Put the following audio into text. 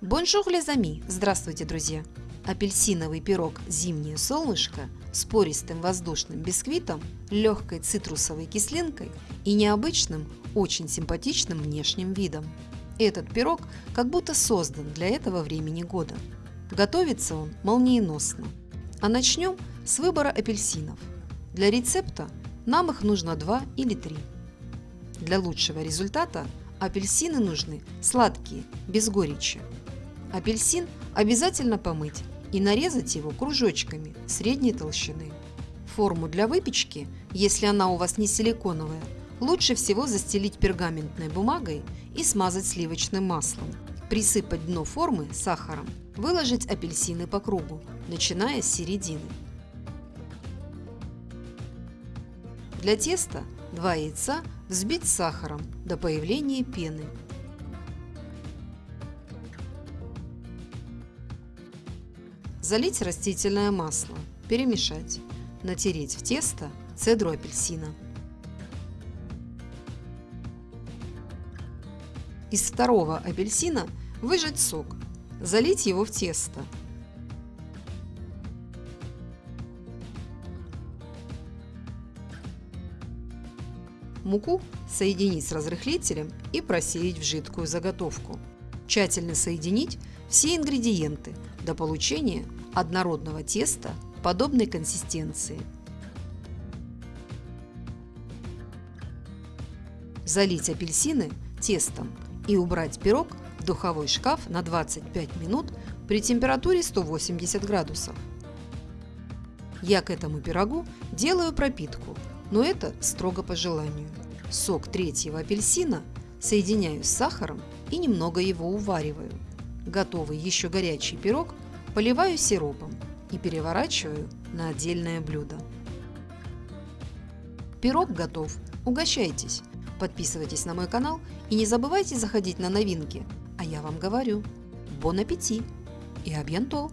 Bonjour les amis! Здравствуйте, друзья! Апельсиновый пирог «Зимнее солнышко» с пористым воздушным бисквитом, легкой цитрусовой кислинкой и необычным, очень симпатичным внешним видом. Этот пирог как будто создан для этого времени года. Готовится он молниеносно. А начнем с выбора апельсинов. Для рецепта нам их нужно 2 или 3. Для лучшего результата апельсины нужны сладкие, без горечи. Апельсин обязательно помыть и нарезать его кружочками средней толщины. Форму для выпечки, если она у вас не силиконовая, лучше всего застелить пергаментной бумагой и смазать сливочным маслом. Присыпать дно формы сахаром. Выложить апельсины по кругу, начиная с середины. Для теста 2 яйца взбить сахаром до появления пены. Залить растительное масло, перемешать, натереть в тесто цедру апельсина. Из второго апельсина выжать сок, залить его в тесто. Муку соединить с разрыхлителем и просеять в жидкую заготовку. Тщательно соединить все ингредиенты до получения однородного теста подобной консистенции. Залить апельсины тестом и убрать пирог в духовой шкаф на 25 минут при температуре 180 градусов. Я к этому пирогу делаю пропитку, но это строго по желанию. Сок третьего апельсина соединяю с сахаром и немного его увариваю. Готовый еще горячий пирог поливаю сиропом и переворачиваю на отдельное блюдо. Пирог готов. Угощайтесь! Подписывайтесь на мой канал и не забывайте заходить на новинки. А я вам говорю, бон аппетит и абьянто!